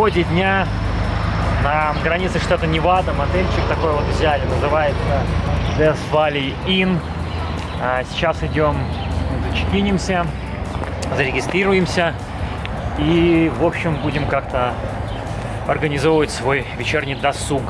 исходе дня на границе штата Невада. Мотельчик такой вот взяли, называется Death Valley Inn. А, Сейчас идем, зачекинимся, зарегистрируемся и, в общем, будем как-то организовывать свой вечерний досуг.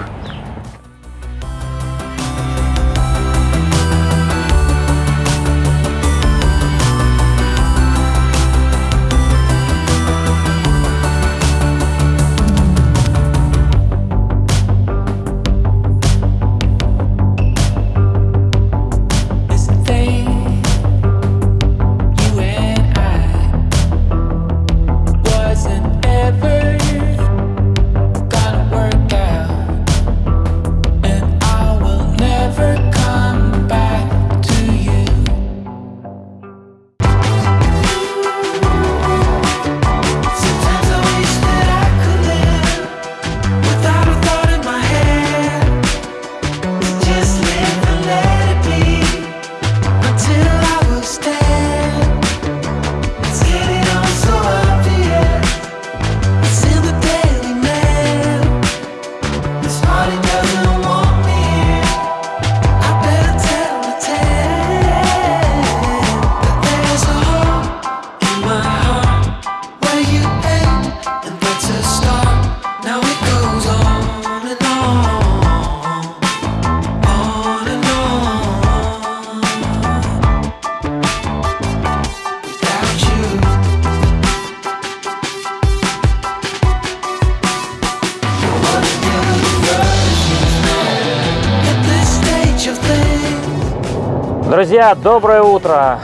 Доброе утро!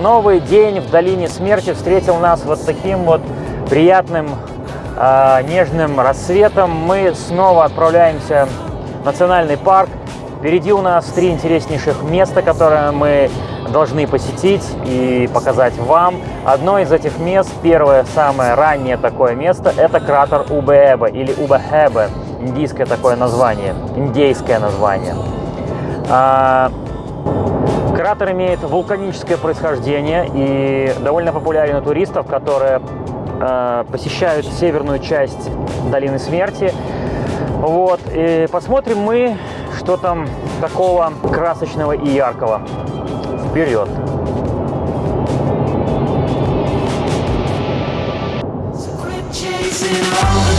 Новый день в долине смерти встретил нас вот таким вот приятным э, нежным рассветом. Мы снова отправляемся в национальный парк. Впереди у нас три интереснейших места, которые мы должны посетить и показать вам. Одно из этих мест, первое, самое раннее такое место, это кратер Убеэбе или Убехебе. Индийское такое название, индейское название. Кратер имеет вулканическое происхождение и довольно популярен у туристов, которые э, посещают северную часть Долины Смерти. Вот, и посмотрим мы, что там такого красочного и яркого. Вперед! Chasing all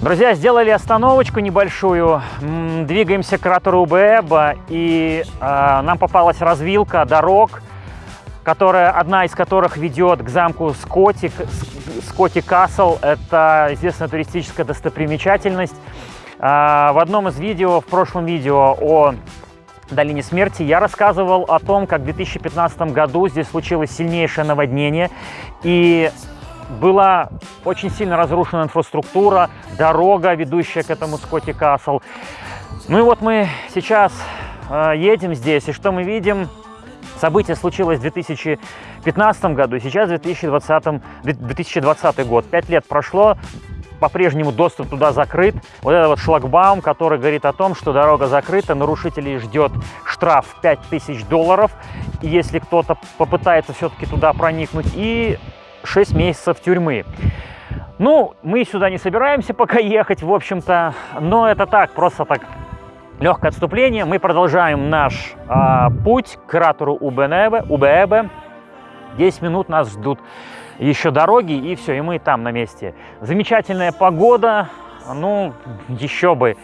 Друзья, сделали остановочку небольшую, двигаемся к кратеру Убеба, и э, нам попалась развилка дорог, которая, одна из которых ведет к замку Скотти, Скотти Касл. Это известная туристическая достопримечательность. А, В одном из видео, в прошлом видео о долине смерти, я рассказывал о том, как в 2015 году здесь случилось сильнейшее наводнение, и была очень сильно разрушена инфраструктура, дорога, ведущая к этому Скотти Касл. Ну и вот мы сейчас э, едем здесь, и что мы видим? Событие случилось в 2015 году, сейчас 2020, 2020 год. Пять лет прошло, по-прежнему доступ туда закрыт. Вот это вот шлагбаум, который говорит о том, что дорога закрыта, нарушителей ждет штраф 5000 долларов, если кто-то попытается все-таки туда проникнуть, и 6 месяцев тюрьмы. Ну, мы сюда не собираемся пока ехать, в общем-то, но это так, просто так легкое отступление. Мы продолжаем наш э, путь к кратеру Убенебе, Убеебе. 10 минут нас ждут еще дороги, и все, и мы там на месте. Замечательная погода, ну, еще бы.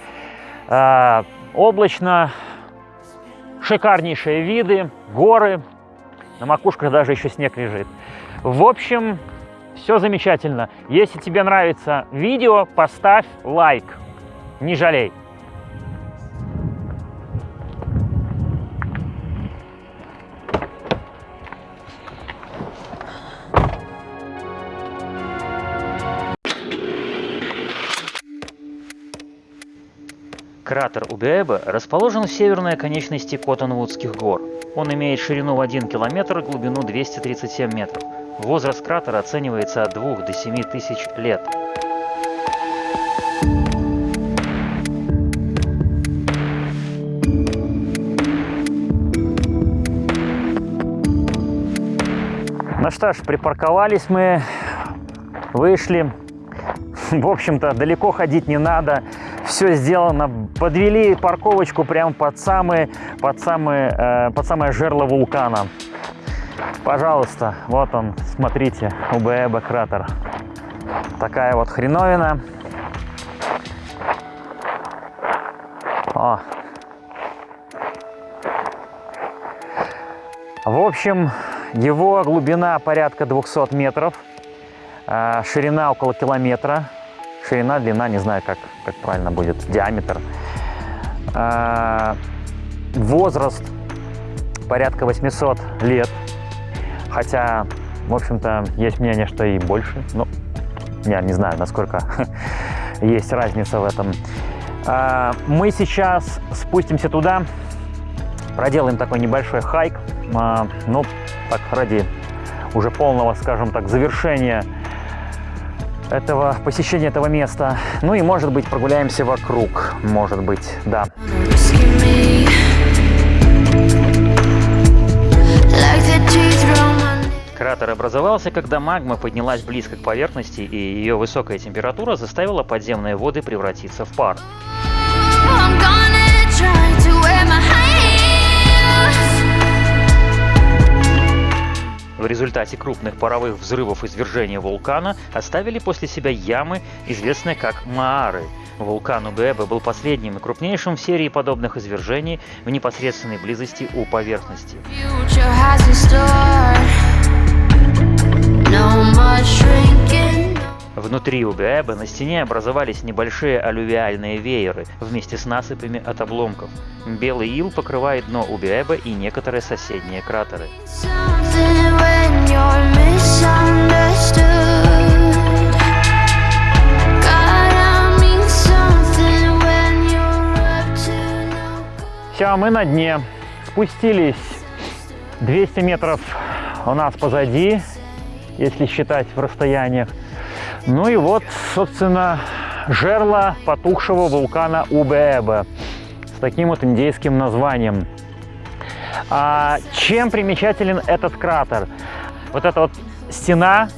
Э, облачно, шикарнейшие виды, горы, на макушках даже еще снег лежит. В общем, все замечательно. Если тебе нравится видео, поставь лайк, не жалей. Кратер Убеэба расположен в северной оконечности Коттонвудских гор. Он имеет ширину в 1 километр и глубину 237 метров. Возраст кратера оценивается от 2 до 7 тысяч лет. Ну что ж, припарковались мы, вышли. В общем-то, далеко ходить не надо все сделано. Подвели парковочку прямо под самое, под самое, э, под самое жерло вулкана. Пожалуйста, вот он, смотрите, УБЭБ кратер. Такая вот хреновина. О. В общем, его глубина порядка 200 метров, э, ширина около километра ширина, длина, не знаю, как, как правильно будет, диаметр. А, возраст порядка 800 лет, хотя, в общем-то, есть мнение, что и больше, ну, я не знаю, насколько есть разница в этом. А, мы сейчас спустимся туда, проделаем такой небольшой хайк, а, ну, так, ради уже полного, скажем так, завершения этого посещения этого места. Ну и, может быть, прогуляемся вокруг. Может быть, да. Кратер образовался, когда магма поднялась близко к поверхности, и ее высокая температура заставила подземные воды превратиться в пар. В результате крупных паровых взрывов извержения вулкана оставили после себя ямы, известные как Маары. Вулкан Убеба был последним и крупнейшим в серии подобных извержений в непосредственной близости у поверхности. Внутри Убеэба на стене образовались небольшие алювиальные вееры вместе с насыпями от обломков. Белый ил покрывает дно Убеэба и некоторые соседние кратеры. Все, мы на дне. Спустились 200 метров у нас позади, если считать в расстояниях. Ну и вот, собственно, жерло потухшего вулкана Убеэба с таким вот индейским названием. А чем примечателен этот кратер? Вот эта вот стена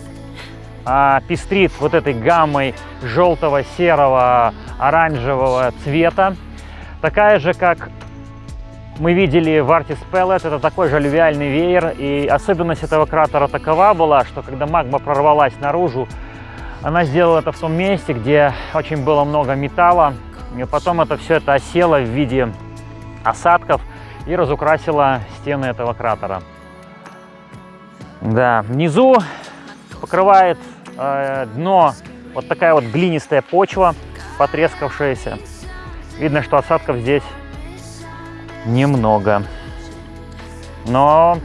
а, пестрит вот этой гаммой желтого, серого, оранжевого цвета. Такая же, как мы видели в Artis Pellet, это такой же алювиальный веер, и особенность этого кратера такова была, что когда магма прорвалась наружу, она сделала это в том месте, где очень было много металла, и потом это все это осело в виде осадков и разукрасило стены этого кратера. Да, внизу покрывает э, дно вот такая вот глинистая почва, потрескавшаяся. Видно, что осадков здесь немного. Но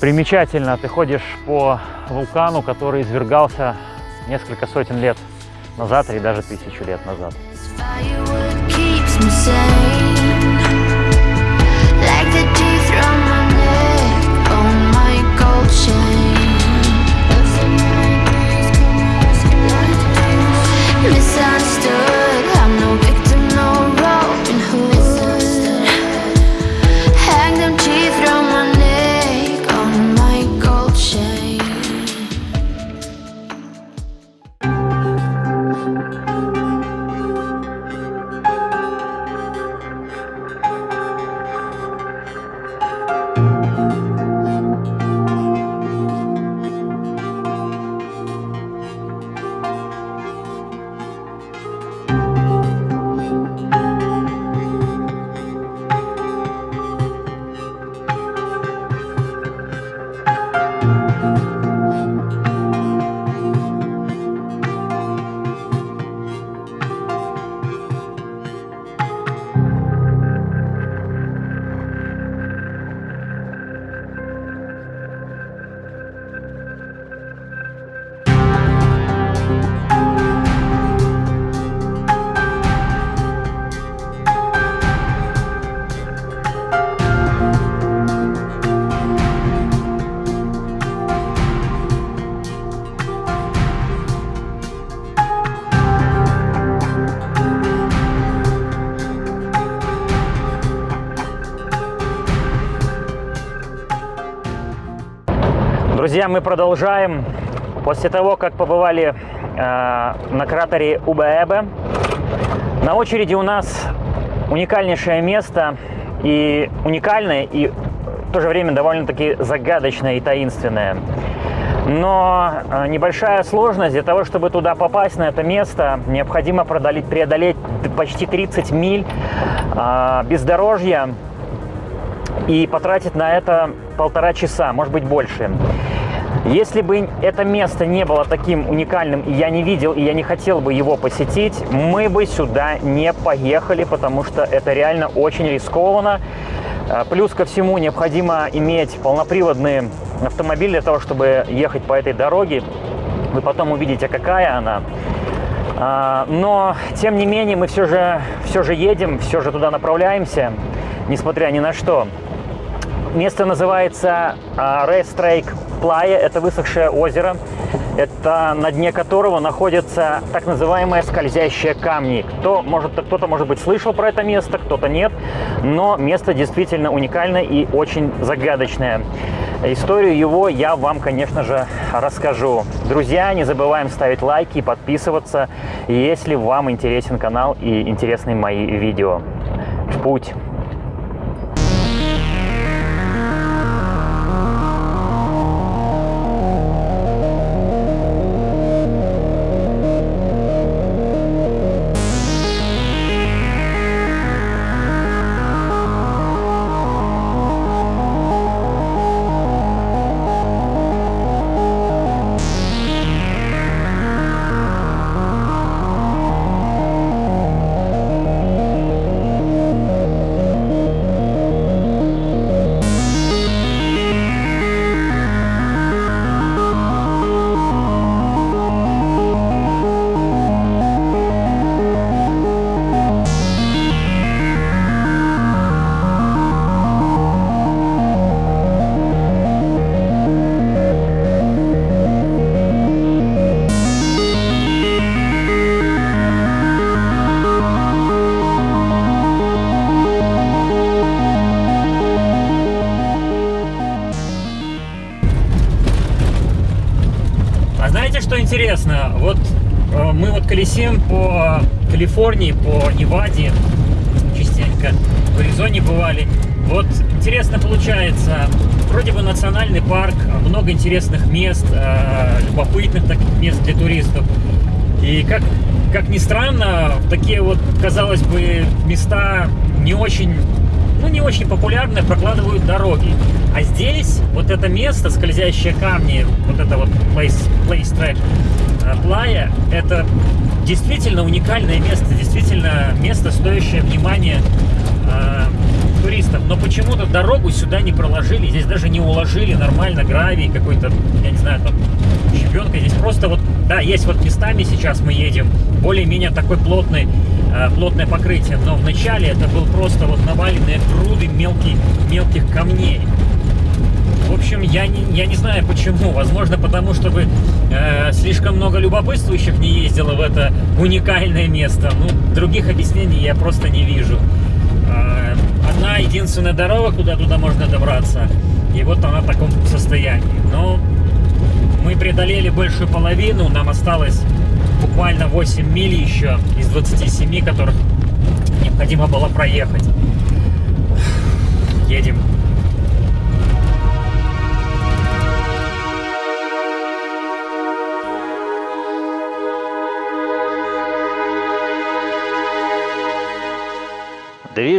примечательно, ты ходишь по вулкану, который извергался несколько сотен лет назад или даже тысячу лет назад. Firewood Друзья, мы продолжаем. После того, как побывали э, на кратере Убаэбе, на очереди у нас уникальнейшее место и уникальное, и в то же время довольно-таки загадочное и таинственное. Но э, небольшая сложность для того, чтобы туда попасть, на это место, необходимо преодолеть, преодолеть почти 30 миль э, бездорожья и потратить на это полтора часа, может быть больше. Если бы это место не было таким уникальным, и я не видел, и я не хотел бы его посетить, мы бы сюда не поехали, потому что это реально очень рискованно. А, Плюс ко всему необходимо иметь полноприводный автомобиль для того, чтобы ехать по этой дороге. Вы потом увидите, какая она. А, Но, тем не менее, мы все же, все же едем, все же туда направляемся, несмотря ни на что. Место называется Рейстрейк Плая. Это высохшее озеро. Это на дне которого находятся так называемые скользящие камни. Кто может, кто-то, может быть, слышал про это место, кто-то нет. Но место действительно уникальное и очень загадочное. Историю его я вам, конечно же, расскажу. Друзья, не забываем ставить лайки и подписываться, если вам интересен канал и интересны мои видео. В путь! Калифорнии, по Неваде, частенько в Аризоне бывали. Вот интересно получается, вроде бы национальный парк, много интересных мест, э, любопытных таких мест для туристов. И как, как ни странно, такие вот, казалось бы, места не очень, ну, не очень популярные прокладывают дороги. А здесь вот это место, скользящие камни, вот это вот place, place track, плая, это действительно уникальное место, действительно место, стоящее внимания. э, туристов. Но почему-то дорогу сюда не проложили, здесь даже не уложили нормально гравий какой-то, я не знаю, там щебенка. Здесь просто вот, да, есть вот местами сейчас мы едем, более-менее такой плотный, э, плотное покрытие. Но вначале это был просто вот наваленные груды мелких, мелких камней. В общем, я не, я не знаю почему. Возможно, потому что бы, э, слишком много любопытствующих не ездило в это уникальное место. Ну, других объяснений я просто не вижу. Э, одна единственная дорога, куда туда можно добраться. И вот она в таком состоянии. Но мы преодолели большую половину. Нам осталось буквально 8 миль еще из 27, которых необходимо было проехать. Едем.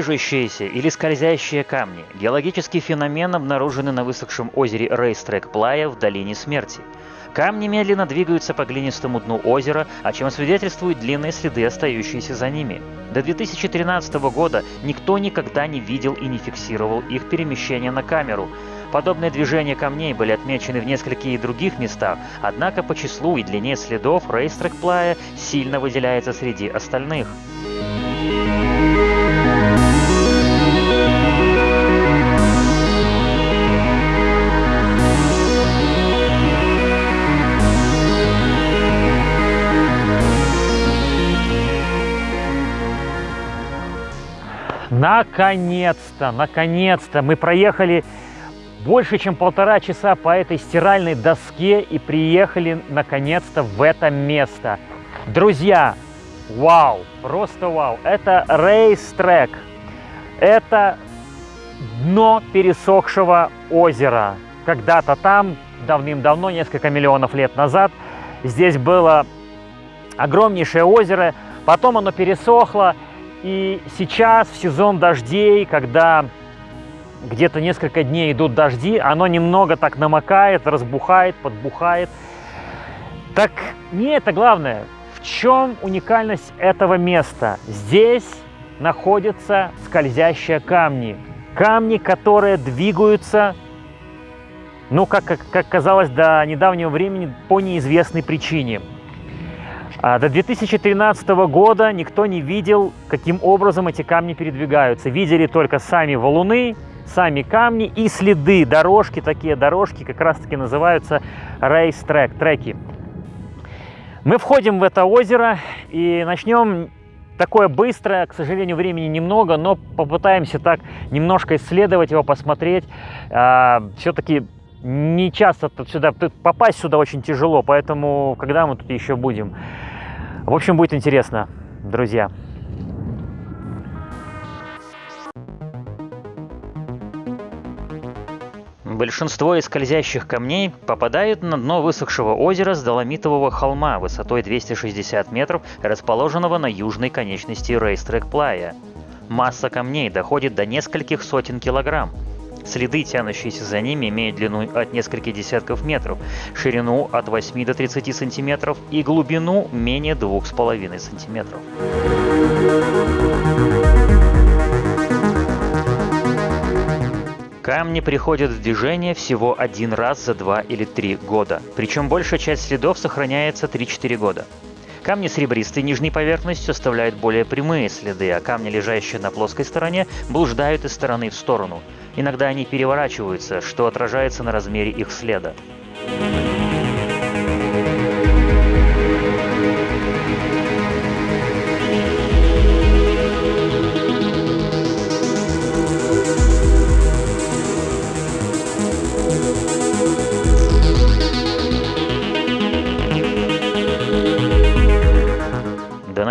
Движущиеся или скользящие камни – геологический феномен, обнаруженный на высохшем озере Рейстрек Плая в Долине Смерти. Камни медленно двигаются по глинистому дну озера, о чем свидетельствуют длинные следы, остающиеся за ними. До 2013 года никто никогда не видел и не фиксировал их перемещение на камеру. Подобные движения камней были отмечены в нескольких других местах, однако по числу и длине следов Рейстрек Плая сильно выделяется среди остальных. Наконец-то, наконец-то мы проехали больше, чем полтора часа по этой стиральной доске и приехали наконец-то в это место. Друзья, вау, просто вау. Это рейс-трек. Это дно пересохшего озера. Когда-то там, давным-давно, несколько миллионов лет назад, здесь было огромнейшее озеро, потом оно пересохло, и сейчас, в сезон дождей, когда где-то несколько дней идут дожди, оно немного так намокает, разбухает, подбухает. Так не это главное. В чем уникальность этого места? Здесь находятся скользящие камни. Камни, которые двигаются, ну, как, как, казалось до недавнего времени, по неизвестной причине. А до 2013 года никто не видел, каким образом эти камни передвигаются. Видели только сами валуны, сами камни и следы, дорожки, такие дорожки как раз таки называются рейс-трек, треки. Мы входим в это озеро и начнем такое быстрое, к сожалению, времени немного, но попытаемся так немножко исследовать его, посмотреть. А, Все-таки не часто тут сюда, тут попасть сюда очень тяжело, поэтому когда мы тут еще будем? В общем, будет интересно, друзья. Большинство из скользящих камней попадают на дно высохшего озера с доломитового холма высотой 260 метров, расположенного на южной конечности Рейстрек Плая. Масса камней доходит до нескольких сотен килограмм. Следы, тянущиеся за ними, имеют длину от нескольких десятков метров, ширину от 8 до 30 сантиметров и глубину менее 2,5 сантиметров. Камни приходят в движение всего один раз за два или три года, причем большая часть следов сохраняется 3-4 года. Камни с ребристой нижней поверхностью оставляют более прямые следы, а камни, лежащие на плоской стороне, блуждают из стороны в сторону. Иногда они переворачиваются, что отражается на размере их следа.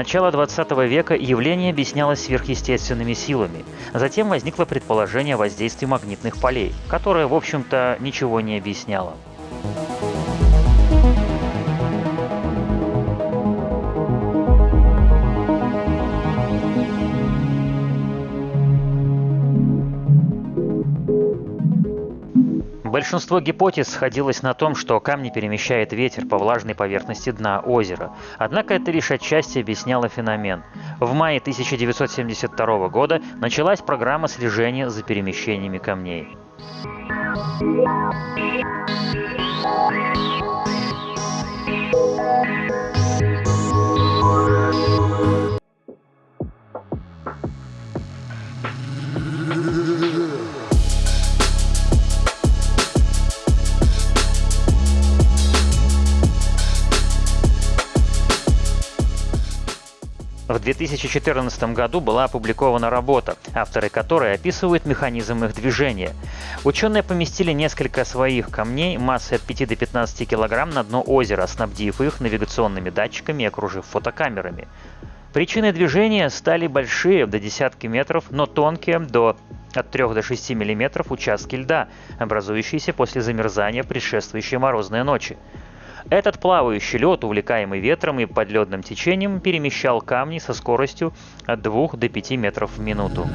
Начала 20 века явление объяснялось сверхъестественными силами. Затем возникло предположение о воздействии магнитных полей, которое, в общем-то, ничего не объясняло. Большинство гипотез сходилось на том, что камни перемещает ветер по влажной поверхности дна озера. Однако это лишь отчасти объясняло феномен. В мае 1972 года началась программа слежения за перемещениями камней. В 2014 году была опубликована работа, авторы которой описывают механизм их движения. Ученые поместили несколько своих камней массой от 5 до 15 килограмм на дно озера, снабдив их навигационными датчиками и окружив фотокамерами. Причиной движения стали большие, до десятки метров, но тонкие, до от 3 до 6 миллиметров участки льда, образующиеся после замерзания предшествующей морозной ночи. Этот плавающий лед, увлекаемый ветром и подледным течением, перемещал камни со скоростью от 2 до 5 метров в минуту.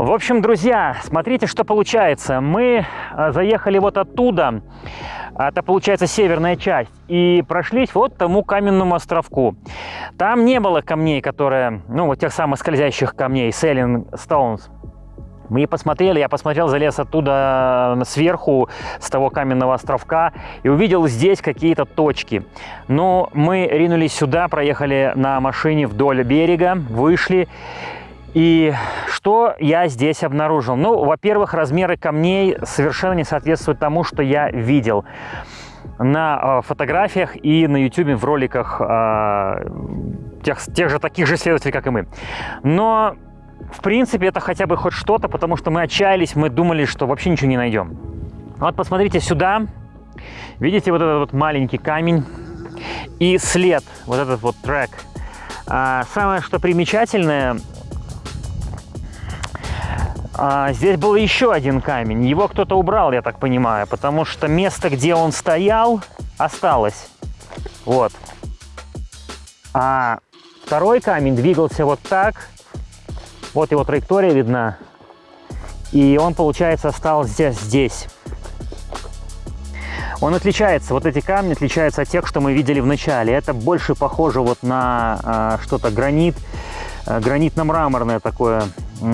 В общем, друзья, смотрите, что получается. Мы э, заехали вот оттуда, это получается северная часть, и прошлись вот тому каменному островку. Там не было камней, которые, ну, вот тех самых скользящих камней, Sailing Stones. Мы посмотрели, я посмотрел, залез оттуда э, сверху, с того каменного островка, и увидел здесь какие-то точки. Но мы ринулись сюда, проехали на машине вдоль берега, вышли, и что я здесь обнаружил? Ну, во-первых, размеры камней совершенно не соответствуют тому, что я видел на э, фотографиях и на YouTube в роликах э, тех, тех же таких же исследователей, как и мы. Но, в принципе, это хотя бы хоть что-то, потому что мы отчаялись, мы думали, что вообще ничего не найдем. Вот посмотрите сюда. Видите вот этот вот маленький камень и след, вот этот вот трек. А, самое, что примечательное, а, здесь был еще один камень. Его кто-то убрал, я так понимаю, потому что место, где он стоял, осталось. Вот. А второй камень двигался вот так. Вот его траектория видна. И он, получается, стал здесь. Он отличается, вот эти камни отличаются от тех, что мы видели в начале. Это больше похоже вот на а, что-то гранит, а, гранитно-мраморное такое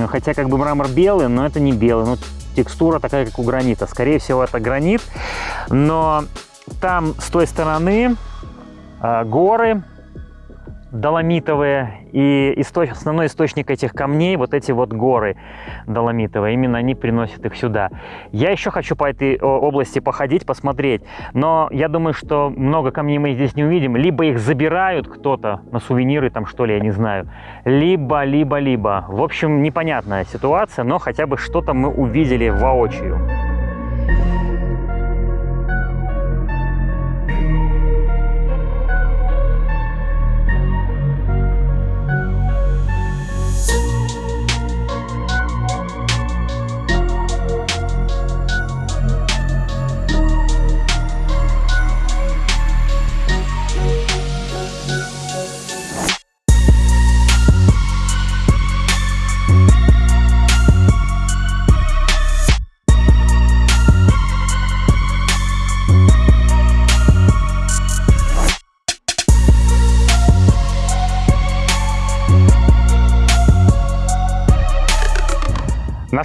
Хотя как бы мрамор белый, но это не белый. Ну, текстура такая, как у гранита. Скорее всего, это гранит. Но там с той стороны э, горы доломитовые. И источ... основной источник этих камней, вот эти вот горы доломитовые, именно они приносят их сюда. Я еще хочу по этой области походить, посмотреть, но я думаю, что много камней мы здесь не увидим. Либо их забирают кто-то на сувениры, там что ли, я не знаю. Либо, либо, либо. В общем, непонятная ситуация, но хотя бы что-то мы увидели воочию.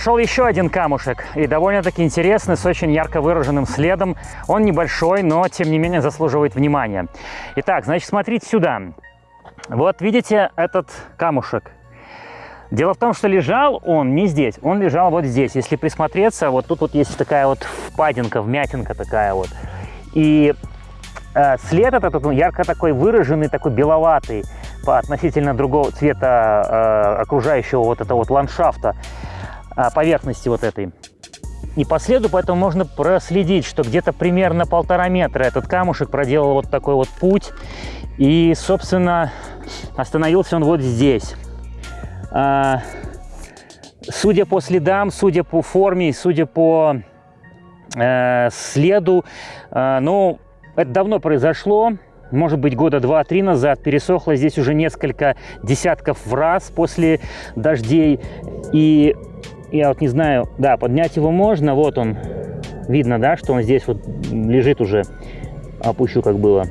Нашел еще один камушек, и довольно-таки интересный, с очень ярко выраженным следом. Он небольшой, но тем не менее заслуживает внимания. Итак, значит, смотрите сюда. Вот видите этот камушек? Дело в том, что лежал он не здесь, он лежал вот здесь. Если присмотреться, вот тут вот есть такая вот впадинка, вмятинка такая вот. И э, след этот он ярко такой выраженный, такой беловатый по относительно другого цвета э, окружающего вот этого вот ландшафта, поверхности вот этой. И по следу поэтому можно проследить, что где-то примерно полтора метра этот камушек проделал вот такой вот путь. И, собственно, остановился он вот здесь. А, судя по следам, судя по форме, судя по э, следу, э, ну, это давно произошло, может быть, года два-три назад. Пересохло здесь уже несколько десятков раз после дождей. И я вот не знаю, да, поднять его можно, вот он, видно, да, что он здесь вот лежит уже. Опущу, как было.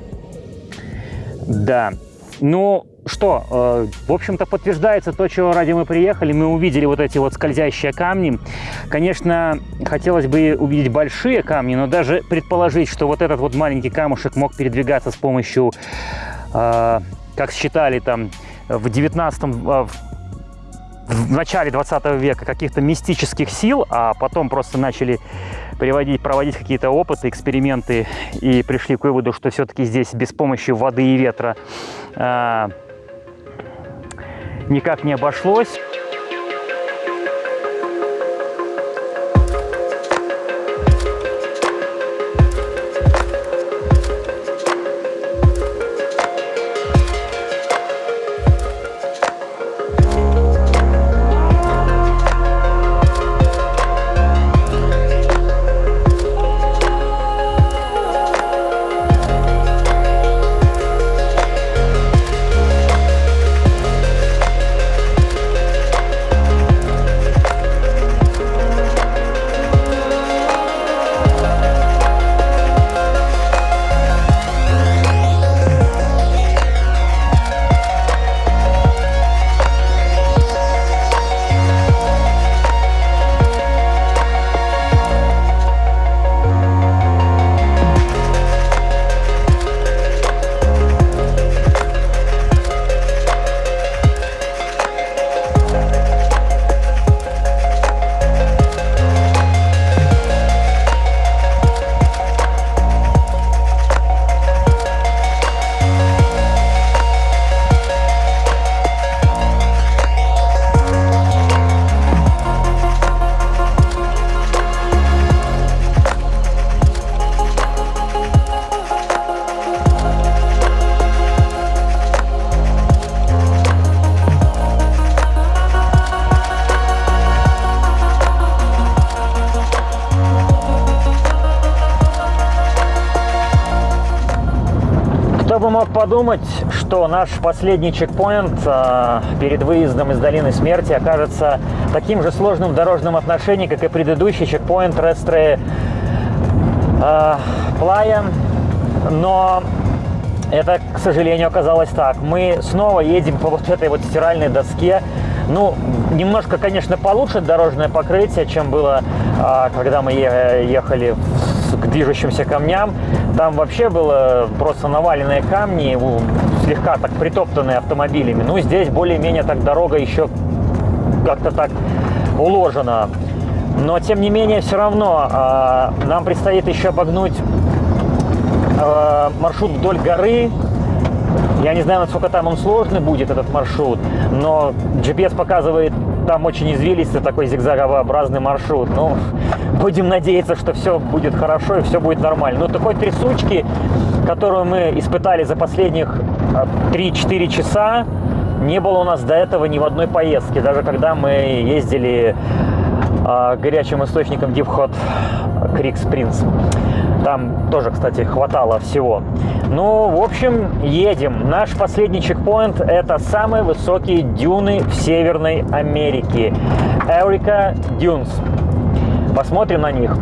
Да, ну, что, э, в общем-то, подтверждается то, чего ради мы приехали. Мы увидели вот эти вот скользящие камни. Конечно, хотелось бы увидеть большие камни, но даже предположить, что вот этот вот маленький камушек мог передвигаться с помощью, э, как считали там в 19 э, в начале 20 века каких-то мистических сил, а потом просто начали приводить, проводить какие-то опыты, эксперименты и пришли к выводу, что все-таки здесь без помощи воды и ветра э, никак не обошлось. Кто бы мог подумать, что наш последний чекпоинт э, перед выездом из Долины Смерти окажется таким же сложным в дорожном отношении, как и предыдущий чекпоинт Рестре э, Плая. Но это, к сожалению, оказалось так. Мы снова едем по вот этой вот стиральной доске. Ну, немножко, конечно, получше дорожное покрытие, чем было, э, когда мы ехали к движущимся камням. Там вообще было просто наваленные камни, слегка так притоптанные автомобилями. Ну, здесь более-менее так дорога еще как-то так уложена. Но, тем не менее, все равно а, нам предстоит еще обогнуть а, маршрут вдоль горы. Я не знаю, насколько там он сложный будет, этот маршрут, но GPS показывает там очень извилистый такой зигзагообразный маршрут. Ну, будем надеяться, что все будет хорошо и все будет нормально. Но такой трясучки, которую мы испытали за последних а, 3-4 часа, не было у нас до этого ни в одной поездке. Даже когда мы ездили а, горячим источникам Deep Hot Creek. Там тоже, кстати, хватало всего. Ну, в общем, едем. Наш последний чекпоинт – это самые высокие дюны в Северной Америке. Эрика Дюнс. Посмотрим на них.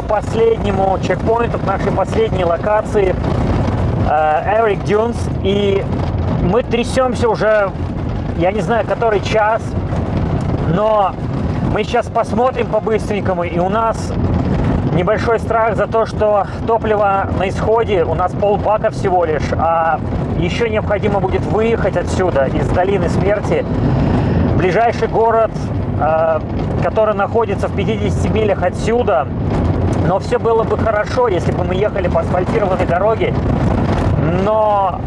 Нашему последнему чекпоинту, к нашей последней локации Эрик Дюнс. И мы трясемся уже, я не знаю, который час, но мы сейчас посмотрим по-быстренькому, и у нас небольшой страх за то, что топливо на исходе, у нас полбака всего лишь, а еще необходимо будет выехать отсюда, из долины смерти. Ближайший город, э, который находится в 50 милях отсюда, но все было бы хорошо, если бы мы ехали по асфальтированной дороге, но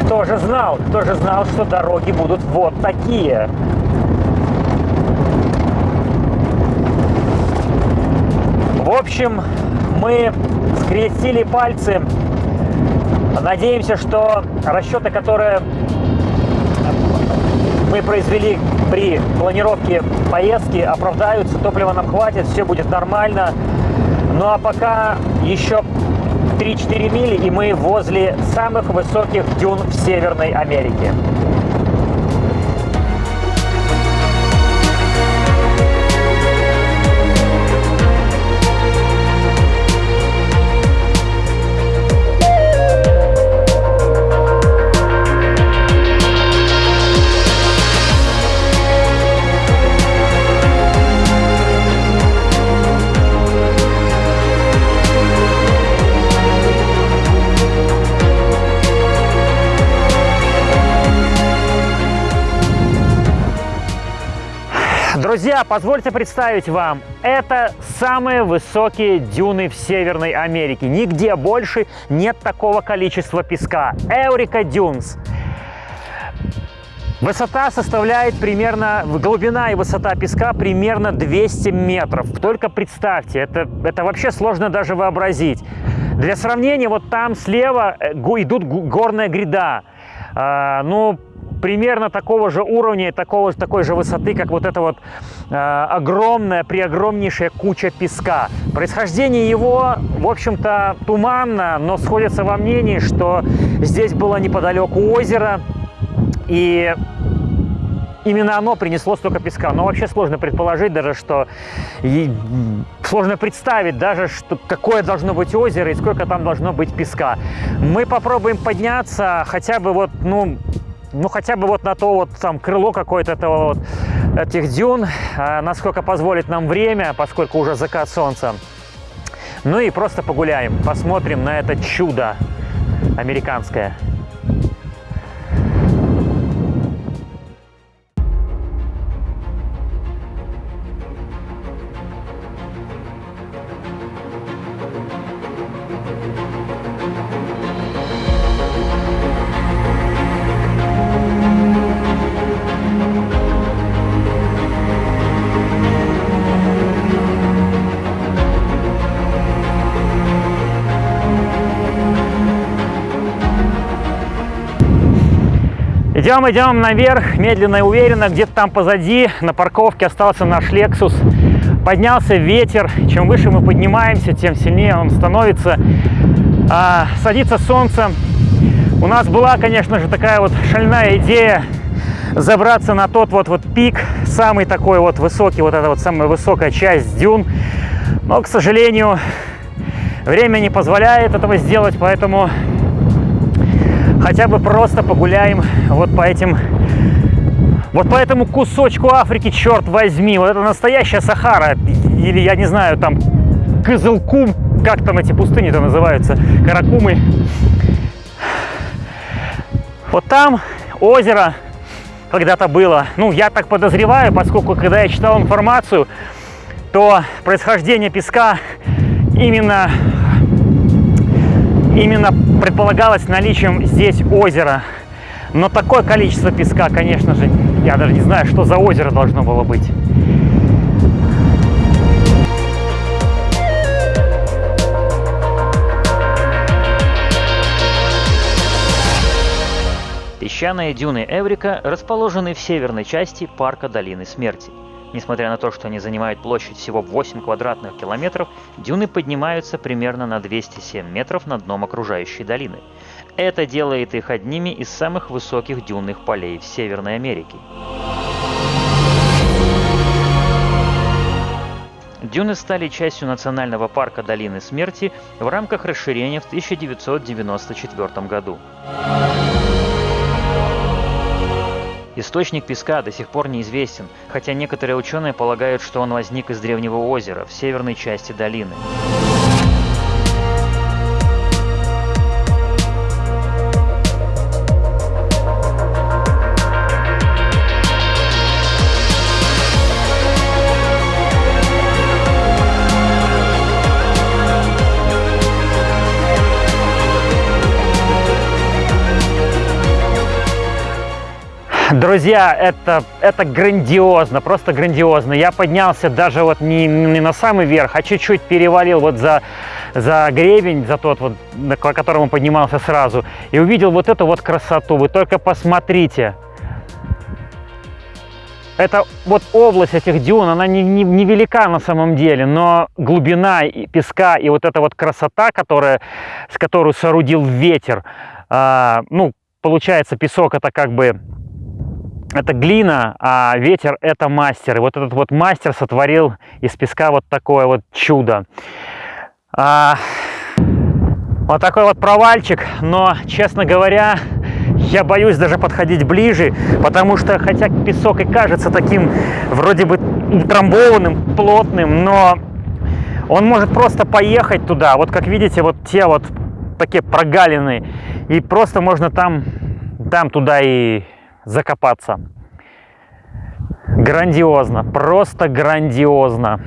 кто же знал, кто же знал, что дороги будут вот такие. В общем, мы скрестили пальцы. Надеемся, что расчеты, которые мы произвели при планировке поездки, оправдаются, топлива нам хватит, все будет нормально. Ну а пока еще 3-4 мили, и мы возле самых высоких дюн в Северной Америке. Позвольте представить вам, это самые высокие дюны в Северной Америке. Нигде больше нет такого количества песка. Эурика Дюнс. Высота составляет примерно, глубина и высота песка примерно 200 метров. Только представьте, это, это вообще сложно даже вообразить. Для сравнения, вот там слева э, идут горная гряда. А, ну, примерно такого же уровня, такого, такой же высоты, как вот эта вот э, огромная, преогромнейшая куча песка. Происхождение его, в общем-то, туманно, но сходится во мнении, что здесь было неподалеку озеро, и именно оно принесло столько песка. Но вообще сложно предположить даже, что... И сложно представить даже, что какое должно быть озеро и сколько там должно быть песка. Мы попробуем подняться хотя бы вот, ну, ну хотя бы вот на то вот там крыло какое-то этого вот этих дюн, а, насколько позволит нам время, поскольку уже закат солнца. Ну и просто погуляем, посмотрим на это чудо американское. Идем, идем наверх, медленно и уверенно. Где-то там позади на парковке остался наш Lexus. Поднялся ветер. Чем выше мы поднимаемся, тем сильнее он становится. А, садится солнце. У нас была, конечно же, такая вот шальная идея забраться на тот вот, вот пик, самый такой вот высокий, вот эта вот самая высокая часть дюн. Но, к сожалению, время не позволяет этого сделать, поэтому хотя бы просто погуляем вот по этим вот по этому кусочку Африки, черт возьми, вот это настоящая Сахара, или я не знаю, там Кызылкум, как там эти пустыни-то называются, Каракумы. Вот там озеро когда-то было, ну, я так подозреваю, поскольку когда я читал информацию, то происхождение песка именно именно предполагалось наличием здесь озера. Но такое количество песка, конечно же, я даже не знаю, что за озеро должно было быть. Песчаные дюны Эврика расположены в северной части парка Долины Смерти. Несмотря на то, что они занимают площадь всего 8 квадратных километров, дюны поднимаются примерно на 207 метров над дном окружающей долины. Это делает их одними из самых высоких дюнных полей в Северной Америке. Дюны стали частью национального парка Долины Смерти в рамках расширения в 1994 году. Источник песка до сих пор неизвестен, хотя некоторые ученые полагают, что он возник из древнего озера в северной части долины. Друзья, это, это грандиозно, просто грандиозно. Я поднялся даже вот не, не на самый верх, а чуть-чуть перевалил вот за, за гребень, за тот вот, по которому поднимался сразу, и увидел вот эту вот красоту. Вы только посмотрите. Это вот область этих дюн, она не, не, не велика на самом деле, но глубина песка и вот эта вот красота, которая, с которой соорудил ветер, а, ну, получается, песок это как бы это глина, а ветер это мастер. И вот этот вот мастер сотворил из песка вот такое вот чудо. А, вот такой вот провальчик, но, честно говоря, я боюсь даже подходить ближе, потому что, хотя песок и кажется таким вроде бы утрамбованным, плотным, но он может просто поехать туда. Вот как видите, вот те вот такие прогалины, и просто можно там, там туда и закопаться. Грандиозно, просто грандиозно.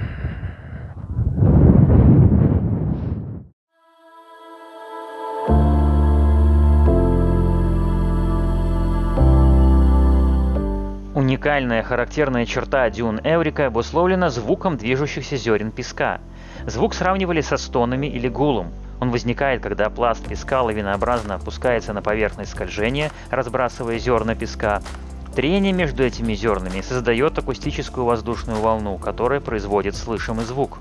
Уникальная характерная черта дюн Эврика обусловлена звуком движущихся зерен песка. Звук сравнивали со стонами или гулом. Он возникает, когда пласт песка лавинообразно опускается на поверхность скольжения, разбрасывая зерна песка. Трение между этими зернами создает акустическую воздушную волну, которая производит слышимый звук.